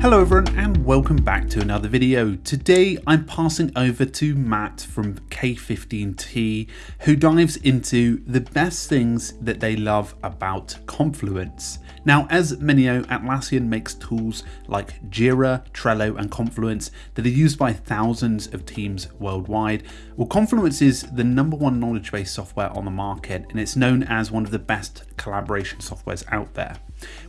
Hello everyone and welcome back to another video. Today I'm passing over to Matt from K15T who dives into the best things that they love about Confluence. Now as many know, Atlassian makes tools like Jira, Trello and Confluence that are used by thousands of teams worldwide. Well Confluence is the number one knowledge base software on the market and it's known as one of the best collaboration softwares out there.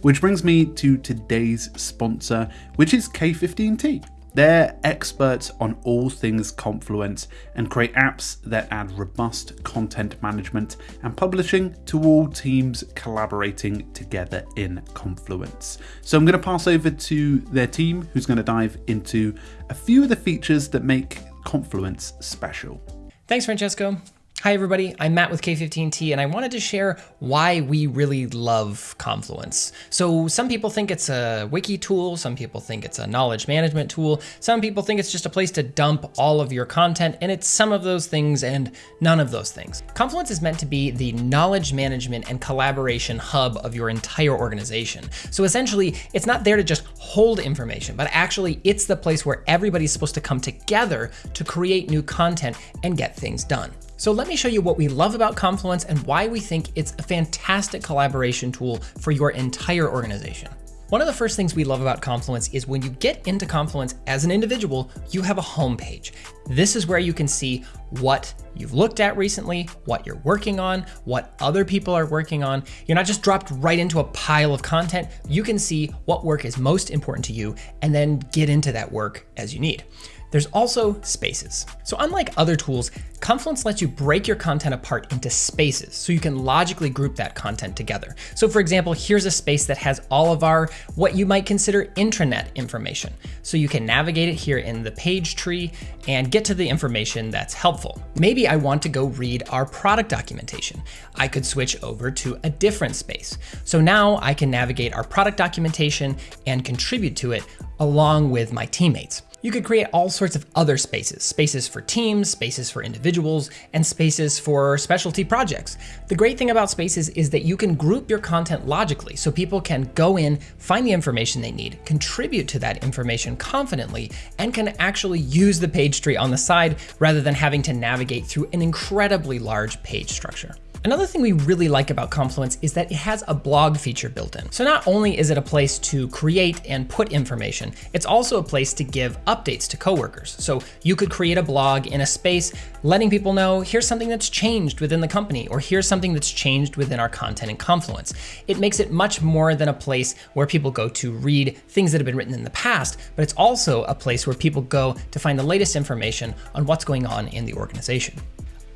Which brings me to today's sponsor, which is K15T. They're experts on all things Confluence and create apps that add robust content management and publishing to all teams collaborating together in Confluence. So I'm going to pass over to their team who's going to dive into a few of the features that make Confluence special. Thanks, Francesco. Hi everybody, I'm Matt with K15T and I wanted to share why we really love Confluence. So some people think it's a wiki tool, some people think it's a knowledge management tool, some people think it's just a place to dump all of your content and it's some of those things and none of those things. Confluence is meant to be the knowledge management and collaboration hub of your entire organization. So essentially it's not there to just hold information, but actually it's the place where everybody's supposed to come together to create new content and get things done. So let me show you what we love about Confluence and why we think it's a fantastic collaboration tool for your entire organization. One of the first things we love about Confluence is when you get into Confluence as an individual, you have a home page. This is where you can see what you've looked at recently, what you're working on, what other people are working on. You're not just dropped right into a pile of content. You can see what work is most important to you and then get into that work as you need. There's also spaces. So unlike other tools, Confluence lets you break your content apart into spaces so you can logically group that content together. So for example, here's a space that has all of our what you might consider intranet information. So you can navigate it here in the page tree and get to the information that's helpful. Maybe I want to go read our product documentation. I could switch over to a different space. So now I can navigate our product documentation and contribute to it along with my teammates. You could create all sorts of other spaces, spaces for teams, spaces for individuals, and spaces for specialty projects. The great thing about spaces is that you can group your content logically so people can go in, find the information they need, contribute to that information confidently, and can actually use the page tree on the side rather than having to navigate through an incredibly large page structure. Another thing we really like about Confluence is that it has a blog feature built in. So not only is it a place to create and put information, it's also a place to give updates to coworkers. So you could create a blog in a space letting people know here's something that's changed within the company or here's something that's changed within our content in Confluence. It makes it much more than a place where people go to read things that have been written in the past, but it's also a place where people go to find the latest information on what's going on in the organization.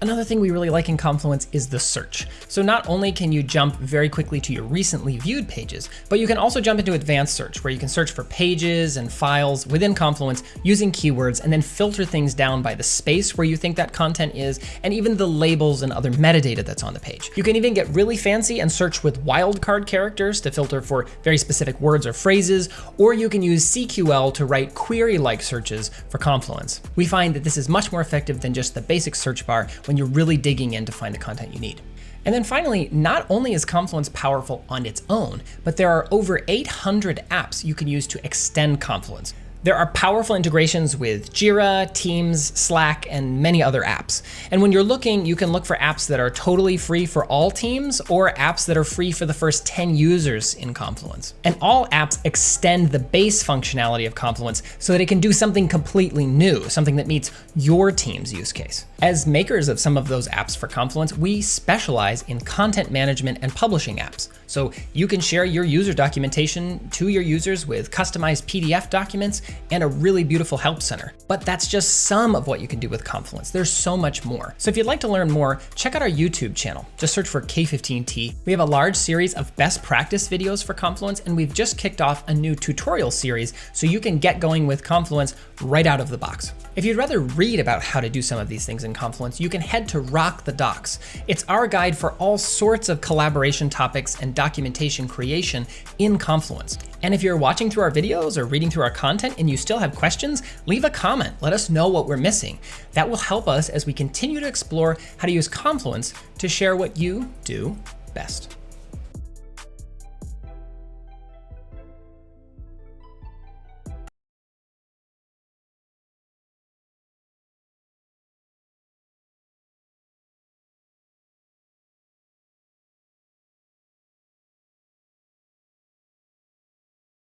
Another thing we really like in Confluence is the search. So not only can you jump very quickly to your recently viewed pages, but you can also jump into advanced search where you can search for pages and files within Confluence using keywords and then filter things down by the space where you think that content is and even the labels and other metadata that's on the page. You can even get really fancy and search with wildcard characters to filter for very specific words or phrases, or you can use CQL to write query-like searches for Confluence. We find that this is much more effective than just the basic search bar when you're really digging in to find the content you need. And then finally, not only is Confluence powerful on its own, but there are over 800 apps you can use to extend Confluence. There are powerful integrations with Jira, Teams, Slack, and many other apps. And when you're looking, you can look for apps that are totally free for all teams or apps that are free for the first 10 users in Confluence. And all apps extend the base functionality of Confluence so that it can do something completely new, something that meets your team's use case. As makers of some of those apps for Confluence, we specialize in content management and publishing apps. So you can share your user documentation to your users with customized PDF documents and a really beautiful help center. But that's just some of what you can do with Confluence. There's so much more. So if you'd like to learn more, check out our YouTube channel. Just search for K15T. We have a large series of best practice videos for Confluence, and we've just kicked off a new tutorial series so you can get going with Confluence right out of the box. If you'd rather read about how to do some of these things in Confluence, you can head to Rock the Docs. It's our guide for all sorts of collaboration topics and documentation creation in Confluence. And if you're watching through our videos or reading through our content and you still have questions, leave a comment. Let us know what we're missing. That will help us as we continue to explore how to use Confluence to share what you do best.